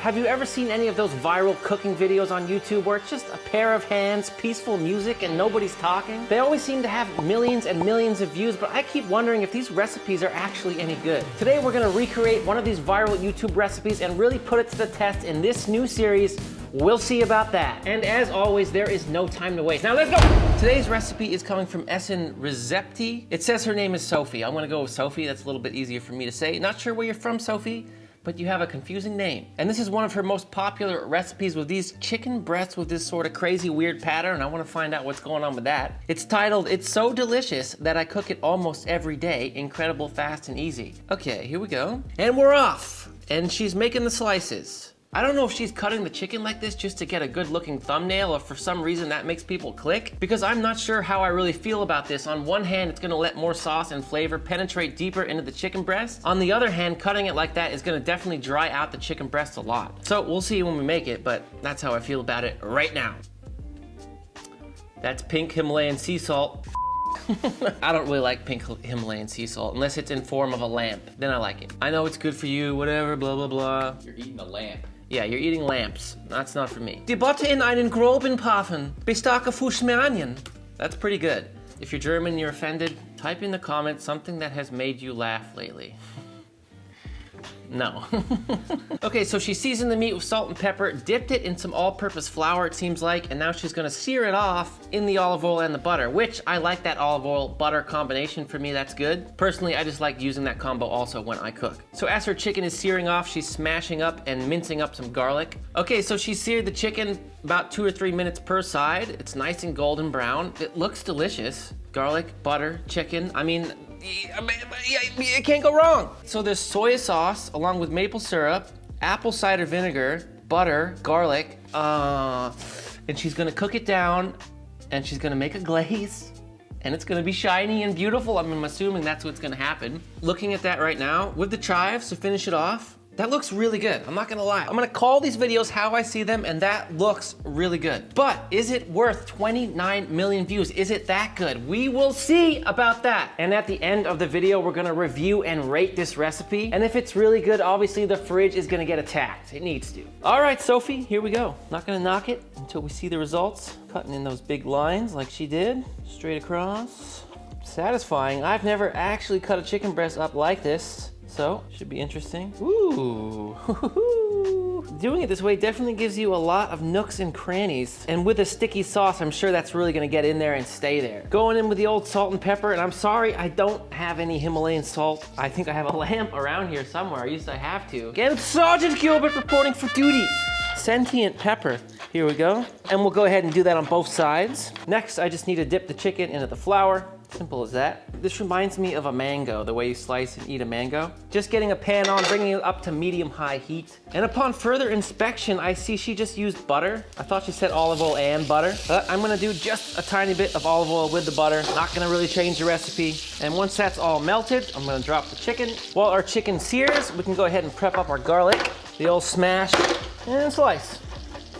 Have you ever seen any of those viral cooking videos on YouTube where it's just a pair of hands, peaceful music, and nobody's talking? They always seem to have millions and millions of views, but I keep wondering if these recipes are actually any good. Today we're gonna recreate one of these viral YouTube recipes and really put it to the test in this new series, We'll see about that. And as always, there is no time to waste. Now let's go! Today's recipe is coming from Essen Recepti. It says her name is Sophie. I'm gonna go with Sophie. That's a little bit easier for me to say. Not sure where you're from, Sophie but you have a confusing name. And this is one of her most popular recipes with these chicken breasts with this sort of crazy weird pattern. I wanna find out what's going on with that. It's titled, It's So Delicious That I Cook It Almost Every Day, Incredible Fast and Easy. Okay, here we go. And we're off. And she's making the slices. I don't know if she's cutting the chicken like this just to get a good looking thumbnail or for some reason that makes people click because I'm not sure how I really feel about this. On one hand, it's gonna let more sauce and flavor penetrate deeper into the chicken breast. On the other hand, cutting it like that is gonna definitely dry out the chicken breast a lot. So we'll see when we make it, but that's how I feel about it right now. That's pink Himalayan sea salt. I don't really like pink Himalayan sea salt unless it's in form of a lamp. Then I like it. I know it's good for you, whatever, blah, blah, blah. You're eating a lamp. Yeah, you're eating lamps. That's not for me. Die Botte in einen groben Pafen. Bestake Fußmanien. That's pretty good. If you're German and you're offended, type in the comments something that has made you laugh lately. No. okay, so she seasoned the meat with salt and pepper, dipped it in some all-purpose flour, it seems like, and now she's gonna sear it off in the olive oil and the butter, which I like that olive oil butter combination. For me, that's good. Personally, I just like using that combo also when I cook. So as her chicken is searing off, she's smashing up and mincing up some garlic. Okay, so she seared the chicken about two or three minutes per side. It's nice and golden brown. It looks delicious. Garlic, butter, chicken. I mean, it can't go wrong. So there's soy sauce along with maple syrup, apple cider vinegar, butter, garlic, uh, and she's gonna cook it down and she's gonna make a glaze and it's gonna be shiny and beautiful. I I'm assuming that's what's gonna happen. Looking at that right now, with the chives to finish it off, that looks really good, I'm not gonna lie. I'm gonna call these videos how I see them and that looks really good. But is it worth 29 million views? Is it that good? We will see about that. And at the end of the video, we're gonna review and rate this recipe. And if it's really good, obviously the fridge is gonna get attacked. It needs to. All right, Sophie, here we go. Not gonna knock it until we see the results. Cutting in those big lines like she did, straight across. Satisfying. I've never actually cut a chicken breast up like this. So, should be interesting. Ooh. Doing it this way definitely gives you a lot of nooks and crannies. And with a sticky sauce, I'm sure that's really gonna get in there and stay there. Going in with the old salt and pepper, and I'm sorry, I don't have any Himalayan salt. I think I have a lamp around here somewhere. I used to have to. Again, Sergeant Gilbert reporting for duty. Sentient pepper. Here we go. And we'll go ahead and do that on both sides. Next, I just need to dip the chicken into the flour. Simple as that. This reminds me of a mango, the way you slice and eat a mango. Just getting a pan on, bringing it up to medium-high heat. And upon further inspection, I see she just used butter. I thought she said olive oil and butter. But I'm gonna do just a tiny bit of olive oil with the butter. Not gonna really change the recipe. And once that's all melted, I'm gonna drop the chicken. While our chicken sears, we can go ahead and prep up our garlic. The old smash and slice.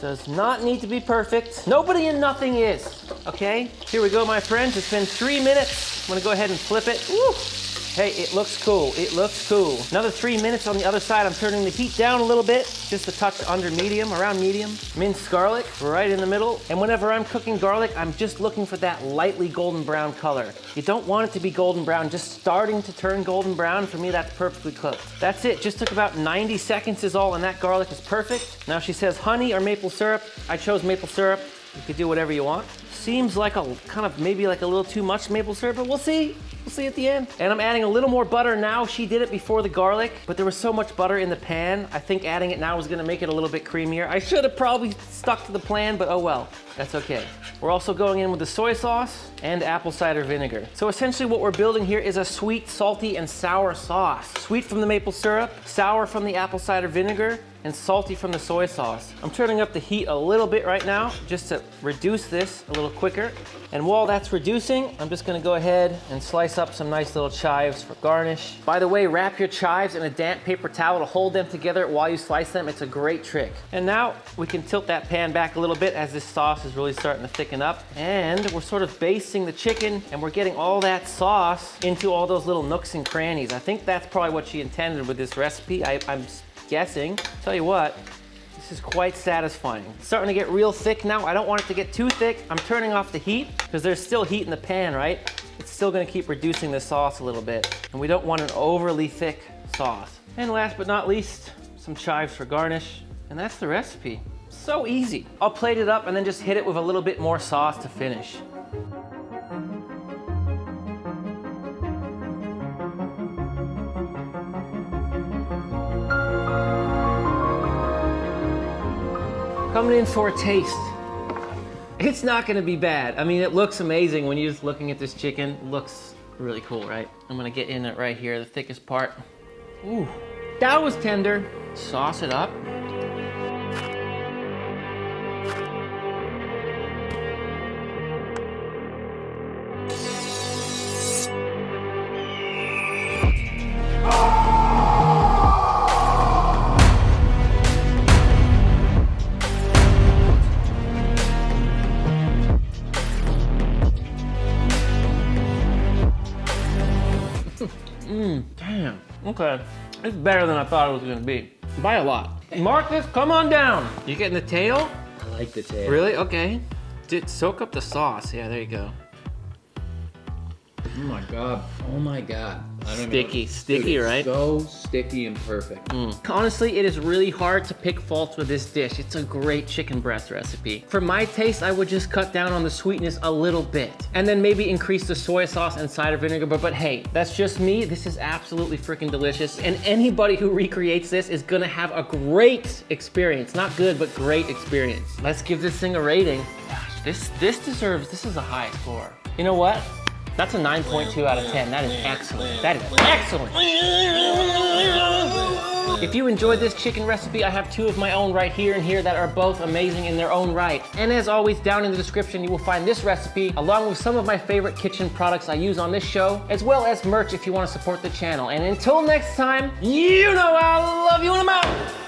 Does not need to be perfect. Nobody and nothing is, okay? Here we go, my friends. It's been three minutes. I'm gonna go ahead and flip it. Woo. Hey, it looks cool. It looks cool. Another three minutes on the other side. I'm turning the heat down a little bit, just a touch under medium, around medium. Minced garlic right in the middle. And whenever I'm cooking garlic, I'm just looking for that lightly golden brown color. You don't want it to be golden brown, just starting to turn golden brown. For me, that's perfectly cooked. That's it. Just took about 90 seconds is all, and that garlic is perfect. Now she says honey or maple syrup. I chose maple syrup. You could do whatever you want. Seems like a kind of maybe like a little too much maple syrup, but we'll see. We'll see at the end. And I'm adding a little more butter now. She did it before the garlic, but there was so much butter in the pan. I think adding it now is gonna make it a little bit creamier. I should have probably stuck to the plan, but oh well, that's okay. We're also going in with the soy sauce and apple cider vinegar. So essentially what we're building here is a sweet, salty, and sour sauce. Sweet from the maple syrup, sour from the apple cider vinegar, and salty from the soy sauce. I'm turning up the heat a little bit right now just to reduce this a little quicker. And while that's reducing, I'm just gonna go ahead and slice up some nice little chives for garnish. By the way, wrap your chives in a damp paper towel to hold them together while you slice them. It's a great trick. And now we can tilt that pan back a little bit as this sauce is really starting to thicken up. And we're sort of basting the chicken and we're getting all that sauce into all those little nooks and crannies. I think that's probably what she intended with this recipe. I, I'm guessing. Tell you what, This is quite satisfying. It's starting to get real thick now. I don't want it to get too thick. I'm turning off the heat because there's still heat in the pan, right? It's still gonna keep reducing the sauce a little bit. And we don't want an overly thick sauce. And last but not least, some chives for garnish. And that's the recipe. So easy. I'll plate it up and then just hit it with a little bit more sauce to finish. Coming in for a taste. It's not gonna be bad. I mean, it looks amazing when you're just looking at this chicken. It looks really cool, right? I'm gonna get in it right here, the thickest part. Ooh, that was tender. Sauce it up. Okay, it's better than I thought it was gonna be. By a lot. Marcus, come on down. You getting the tail? I like the tail. Really? Okay. Did soak up the sauce. Yeah, there you go. Oh my god. Oh my god. I don't Sticky, sticky, Dude, right? So sticky and perfect. Mm. Honestly, it is really hard to pick faults with this dish. It's a great chicken breast recipe. For my taste, I would just cut down on the sweetness a little bit and then maybe increase the soy sauce and cider vinegar. But, but hey, that's just me. This is absolutely freaking delicious. And anybody who recreates this is gonna have a great experience. Not good, but great experience. Let's give this thing a rating. Gosh, this, this deserves, this is a high score. You know what? That's a 9.2 out of 10. That is excellent. That is excellent. If you enjoyed this chicken recipe, I have two of my own right here and here that are both amazing in their own right. And as always, down in the description, you will find this recipe along with some of my favorite kitchen products I use on this show, as well as merch if you want to support the channel. And until next time, you know I love you and I'm out.